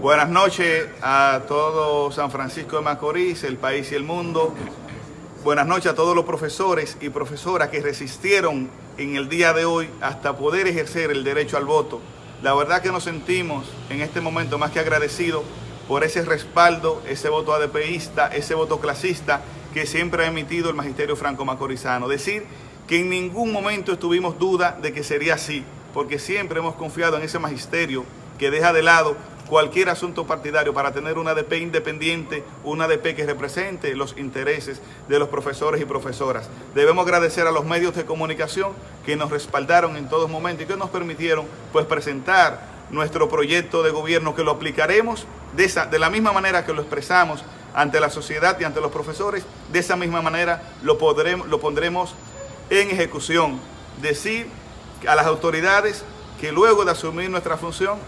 Buenas noches a todo San Francisco de Macorís, el país y el mundo. Buenas noches a todos los profesores y profesoras que resistieron en el día de hoy hasta poder ejercer el derecho al voto. La verdad que nos sentimos en este momento más que agradecidos por ese respaldo, ese voto ADPista, ese voto clasista que siempre ha emitido el Magisterio Franco Macorizano. Decir que en ningún momento estuvimos duda de que sería así, porque siempre hemos confiado en ese magisterio que deja de lado cualquier asunto partidario para tener una ADP independiente, una ADP que represente los intereses de los profesores y profesoras. Debemos agradecer a los medios de comunicación que nos respaldaron en todos momentos y que nos permitieron pues presentar nuestro proyecto de gobierno que lo aplicaremos de, esa, de la misma manera que lo expresamos ante la sociedad y ante los profesores, de esa misma manera lo, podremos, lo pondremos en ejecución. Decir a las autoridades que luego de asumir nuestra función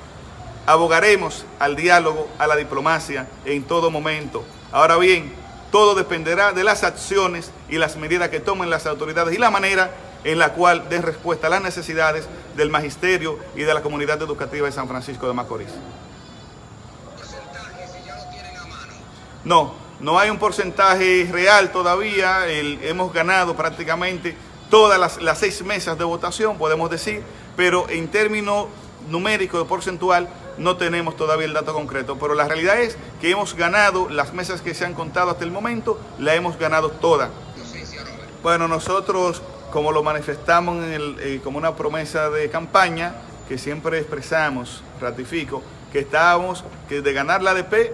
abogaremos al diálogo, a la diplomacia en todo momento. Ahora bien, todo dependerá de las acciones y las medidas que tomen las autoridades y la manera en la cual den respuesta a las necesidades del magisterio y de la comunidad educativa de San Francisco de Macorís. No, no hay un porcentaje real todavía, hemos ganado prácticamente todas las, seis mesas de votación, podemos decir, pero en términos numérico, porcentual, no tenemos todavía el dato concreto, pero la realidad es que hemos ganado las mesas que se han contado hasta el momento, la hemos ganado todas. Bueno, nosotros, como lo manifestamos eh, como una promesa de campaña, que siempre expresamos, ratifico, que estábamos, que de ganar la ADP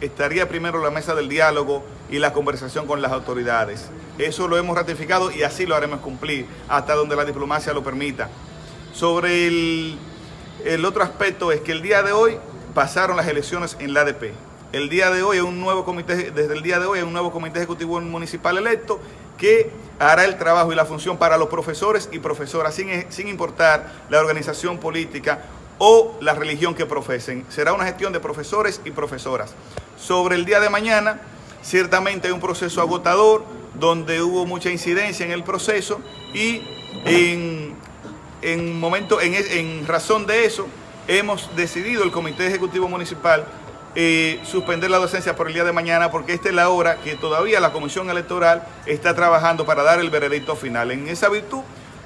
estaría primero la mesa del diálogo y la conversación con las autoridades. Eso lo hemos ratificado y así lo haremos cumplir, hasta donde la diplomacia lo permita. Sobre el el otro aspecto es que el día de hoy pasaron las elecciones en la ADP. El día de hoy hay un nuevo comité, desde el día de hoy hay un nuevo comité ejecutivo municipal electo que hará el trabajo y la función para los profesores y profesoras, sin, sin importar la organización política o la religión que profesen. Será una gestión de profesores y profesoras. Sobre el día de mañana, ciertamente hay un proceso agotador, donde hubo mucha incidencia en el proceso y en en, momento, en, en razón de eso, hemos decidido el Comité Ejecutivo Municipal eh, suspender la docencia por el día de mañana porque esta es la hora que todavía la Comisión Electoral está trabajando para dar el veredicto final. En esa virtud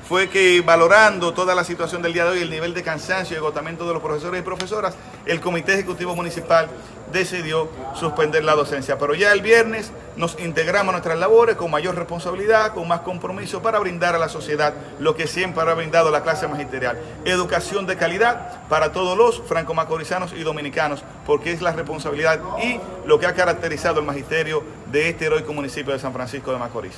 fue que valorando toda la situación del día de hoy, el nivel de cansancio y agotamiento de los profesores y profesoras, el Comité Ejecutivo Municipal decidió suspender la docencia. Pero ya el viernes nos integramos a nuestras labores con mayor responsabilidad, con más compromiso para brindar a la sociedad lo que siempre ha brindado la clase magisterial. Educación de calidad para todos los franco-macorizanos y dominicanos, porque es la responsabilidad y lo que ha caracterizado el magisterio de este heroico municipio de San Francisco de Macorís.